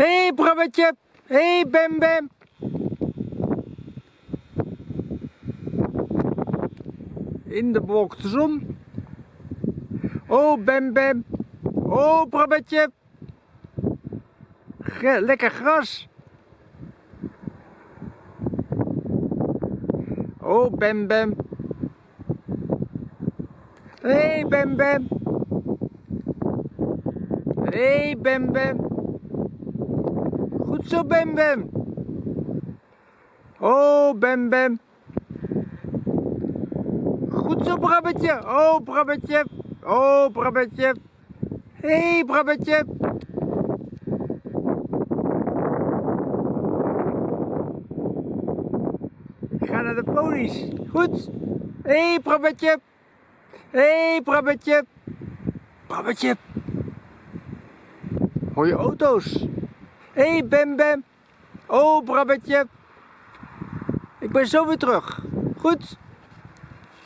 Hé, hey, Brabbetje. Hé, hey, Bem Bem. In de bewolkte zon. Oh, Bem Bem. Oh, Brabbetje. Lekker gras. Oh, Bem Bem. Hé, hey, Bem Bem. Hé, hey, Bem Bem. Goed zo, Bem Bem. Oh, Bem Bem. Goed zo, Brabbetje. Oh, Brabbetje. Oh, Brabbetje. Hé, hey. Ik ga naar de ponies. Goed. Hé, hey. Hé, hey, Brabbetje. Brabbetje. Hoor je auto's? Hé, hey, Bem Bem. Oh, Brabbetje. Ik ben zo weer terug. Goed.